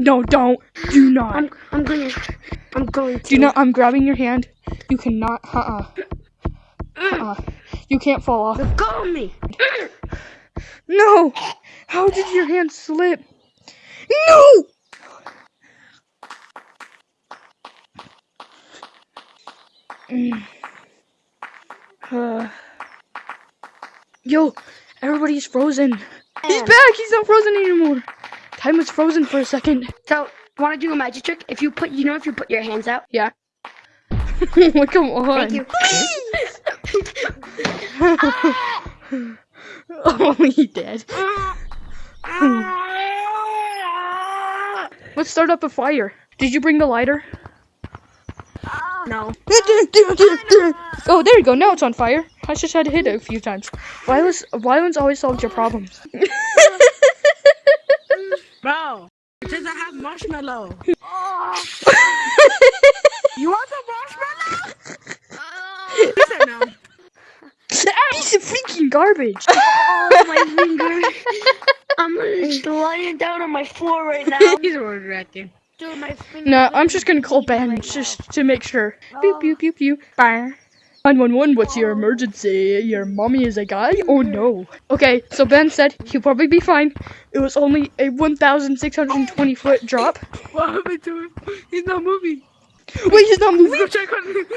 No, don't. Do not. I'm I'm going to I'm going to Do not. I'm grabbing your hand. You cannot. Uh uh. Uh uh. You can't fall off. Let go of me. No! How did your hand slip? No! Mm. Uh. Yo, everybody's frozen. He's back! He's not frozen anymore. Time was frozen for a second. So, want to do a magic trick? If you put, you know, if you put your hands out. Yeah. Come on. Thank you. oh, he did. Let's start up a fire. Did you bring the lighter? no. Oh, there you go. Now it's on fire. I just had to hit it a few times. Violence, violence always solves your problems. Bro, does I have marshmallow? you want some marshmallow? He said no. Piece of freaking garbage. Oh, my finger. I'm just lying down on my floor right now. He's overreacting. Dude, my finger. No, I'm just gonna call Ben just to make sure. Boop, boop, boop, boop. Bang. 911, what's your emergency? Your mommy is a guy? Oh no. Okay, so Ben said he'll probably be fine. It was only a 1,620 foot drop. What happened to him? He's not moving. Wait, he's not moving? Go check on him.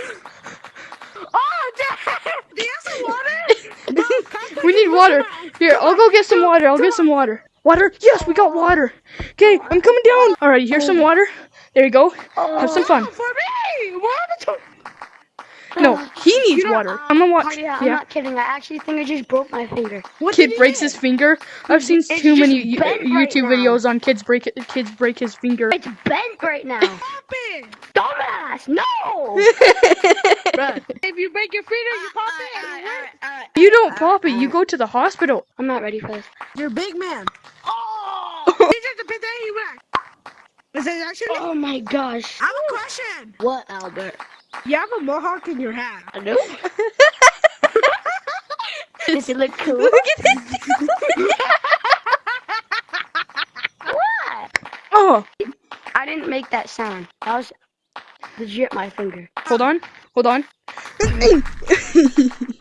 Oh, damn! Do you have some water? Bro, We need water. Here, I'll go get some water. I'll get some water. Water? Yes, we got water. Okay, I'm coming down. All right, here's some water. There you go. Have some fun. For me! What happened to No, he needs water. I'm gonna watch. Oh, yeah, I'm Yeah. not kidding. I actually think I just broke my finger. What Kid breaks hit? his finger. I've seen It's too many Yo- bent uh, right YouTube videos on kids break kids break his finger. It's bent right now. happened? Dumbass! No! If you break your finger, you pop it. and it works. You don't pop it. You go to the hospital. I'm not ready for this. You're a big man. Oh! he just a pit he went. Is it actually? Oh my gosh. I have a question. What, Albert? You have a mohawk in your hat. I know. Does it look cool? Look at this. what? Oh, I didn't make that sound. That was legit my finger. hold on, hold on.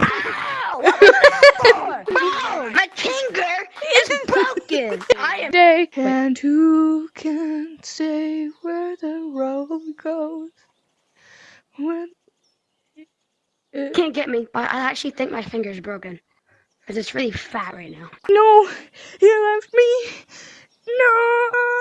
Ow! What was that for? My finger is broken. I am. Day and who can say where the road goes? When it- Can't get me, but I actually think my finger's broken. Because it's really fat right now. no, you left me. No.